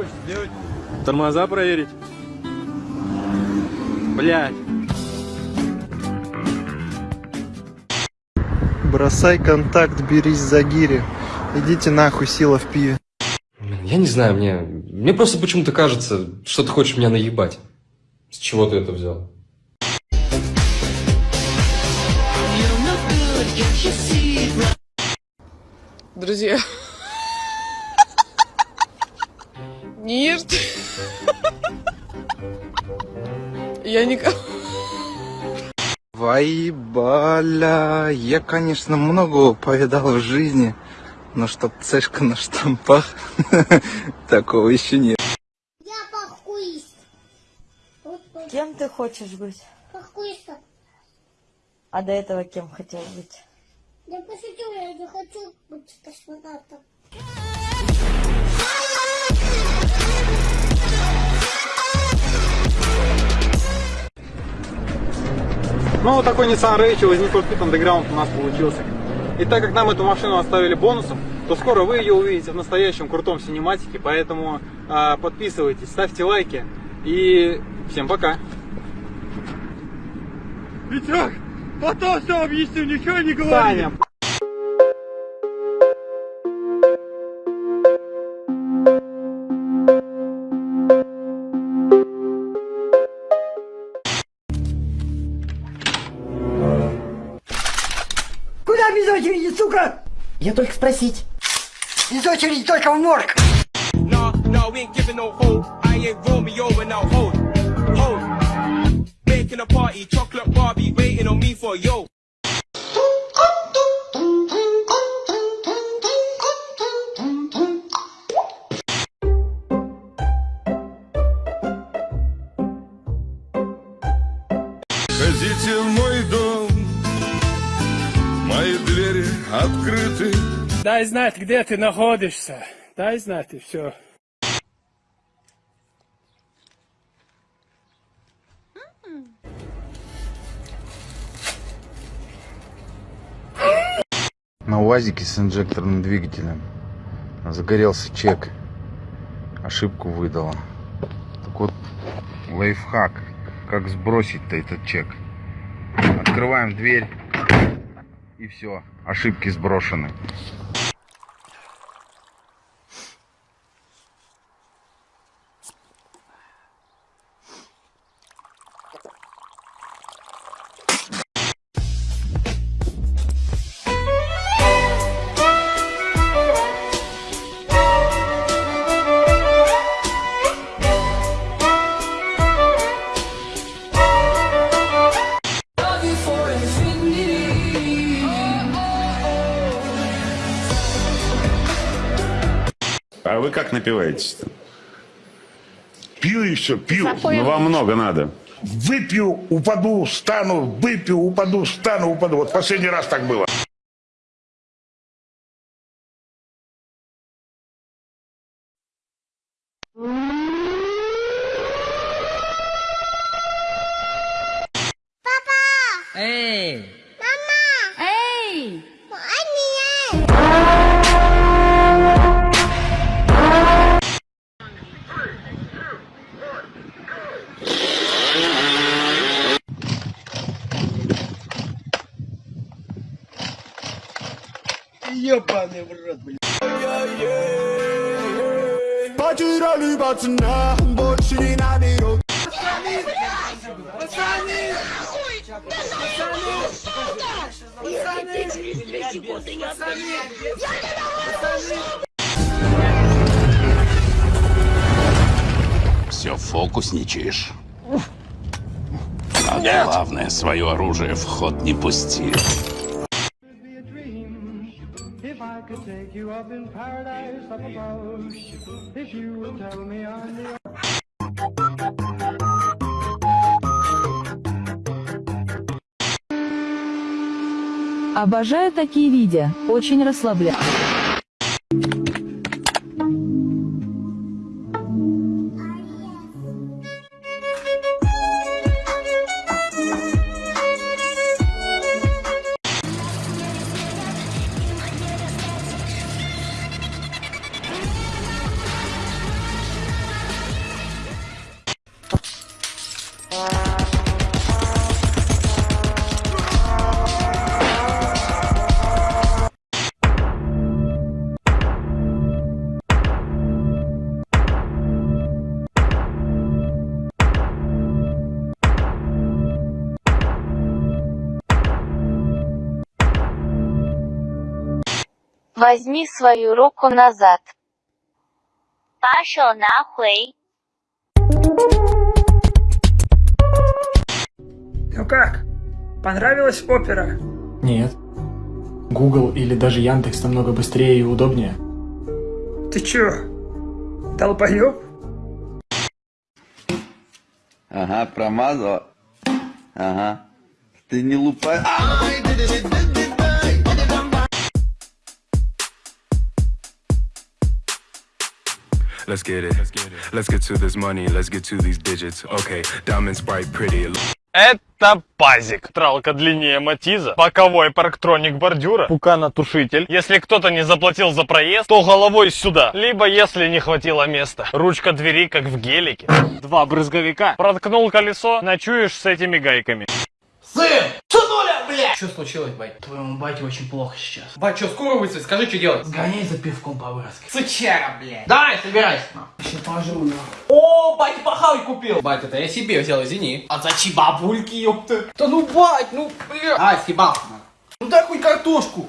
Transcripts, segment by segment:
хочешь сделать? Тормоза проверить? Блять. Бросай контакт, берись за гири. Идите нахуй, сила в пиве. Я не знаю, мне... Мне просто почему-то кажется, что ты хочешь меня наебать. С чего ты это взял? Друзья. Нет. Я никого... Вайбаля, я, конечно, много повидал в жизни, но чтоб цешка на штампах, такого еще нет. Я похуист. Кем ты хочешь быть? Похуист. А до этого кем хотел быть? Я пошутил, я не хочу быть космонавтом. Ну, вот такой Nissan Rage возник Need Speed Underground у нас получился. И так как нам эту машину оставили бонусом, то скоро вы ее увидите в настоящем крутом синематике, поэтому э, подписывайтесь, ставьте лайки и всем пока. Витек, потом все объясню, ничего не говори. Таня, Куда без очереди, сука? Я только спросить. Без очереди только в морг. Nah, nah, we ain't giving no hold. I ain't Romeo and now hold, hold. Making a party, chocolate Barbie, waiting on me for yo. Ходите Дай знать, где ты находишься. Дай знать, и все. На УАЗике с инжекторным двигателем загорелся чек. Ошибку выдала. Так вот, лайфхак. Как сбросить-то этот чек? Открываем дверь. И все. Ошибки сброшены. Вы как напиваетесь-то? Пью и все, пью. Ну, вам много надо. Выпью, упаду, встану, выпью, упаду, встану, упаду. Вот последний раз так было. Эй! Эй! Ебаный в рот, блядь. Потеряли пацана, больше не наберу. Все фокусничаешь. А главное, свое оружие в ход не пусти. Обожаю такие видео, очень расслабляют. Возьми свою руку назад. Пошел нахуй. Ну как? Понравилась опера? Нет. Google или даже Яндекс намного быстрее и удобнее. Ты чё? Долбоёб? Ага, промазала. Ага. Ты не лупай. Let's get it. Let's get to this money. Let's get to these digits. Okay, diamonds bright, pretty. Это пазик. Тралка длиннее матиза. Боковой парктроник бордюра. Пуканотушитель. Если кто-то не заплатил за проезд, то головой сюда. Либо если не хватило места. Ручка двери, как в гелике. Два брызговика. Проткнул колесо, ночуешь с этими гайками. Сын! Сынуля, блядь! Что случилось, бать? Твоему бате очень плохо сейчас. Бать, что, скоро выйдет? Скажи, что делать? Сгоняй за пивком по выроске. Сучара, блядь! Давай, собирайся. Еще пожру, на. О, бать, пахавый купил! Бать, это я себе взял, извини. А зачем бабульки, ёпта? Да ну, бать, ну, бля. А, съебал. Ну дай хоть картошку.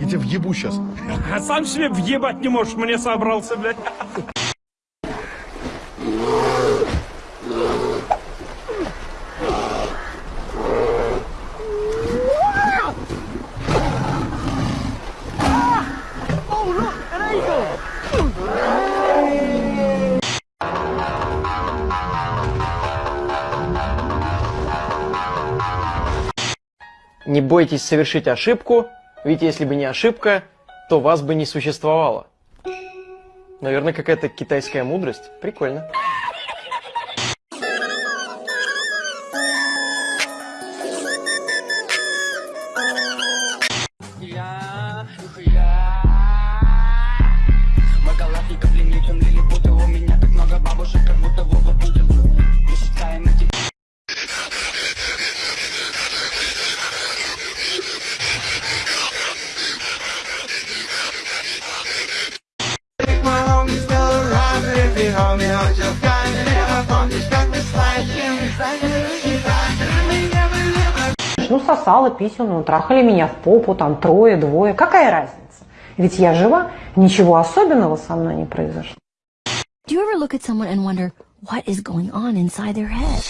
Я тебя въебу сейчас. А сам себе въебать не можешь, мне собрался, блядь. Не бойтесь совершить ошибку, ведь если бы не ошибка, то вас бы не существовало. Наверное, какая-то китайская мудрость. Прикольно. Сосала писюну, трахали меня в попу, там трое, двое. Какая разница? Ведь я жива, ничего особенного со мной не произошло. Do you ever look at someone and wonder what is going on inside their head?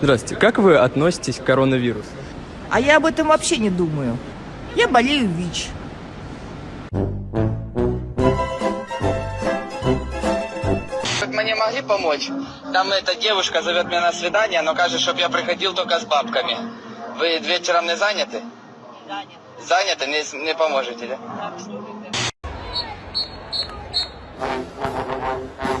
Здравствуйте, как вы относитесь к коронавирусу? А я об этом вообще не думаю. Я болею ВИЧ. Мне могли помочь? Там эта девушка зовет меня на свидание, но кажется, чтобы я приходил только с бабками. Вы вечером не заняты? Заняты. Заняты? Не, не поможете, да? Никогда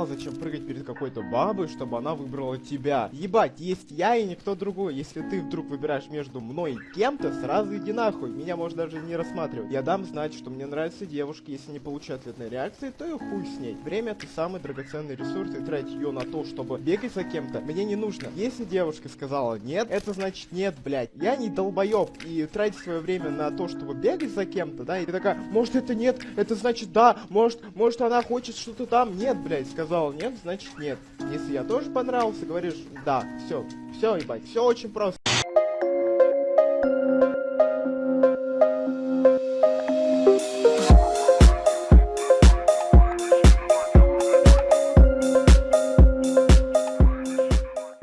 понимал, зачем прыгать перед какой-то бабой, чтобы она выбрала тебя. Ебать, есть я и никто другой. Если ты вдруг выбираешь между мной и кем-то, сразу иди нахуй. Меня можно даже не рассматривать. Я дам знать, что мне нравятся девушки. Если не получу ответной реакции, то и хуй с ней. Время это самый драгоценный ресурс, и тратить ее на то, чтобы бегать за кем-то, мне не нужно. Если девушка сказала нет, это значит нет, блядь. Я не долбоеб. И тратить свое время на то, чтобы бегать за кем-то, да, и ты такая, может это нет, это значит да, может, может она хочет что-то там, нет, блядь, сказала нет, значит нет. Если я тоже понравился, говоришь, да, все, все, ебать, все очень просто.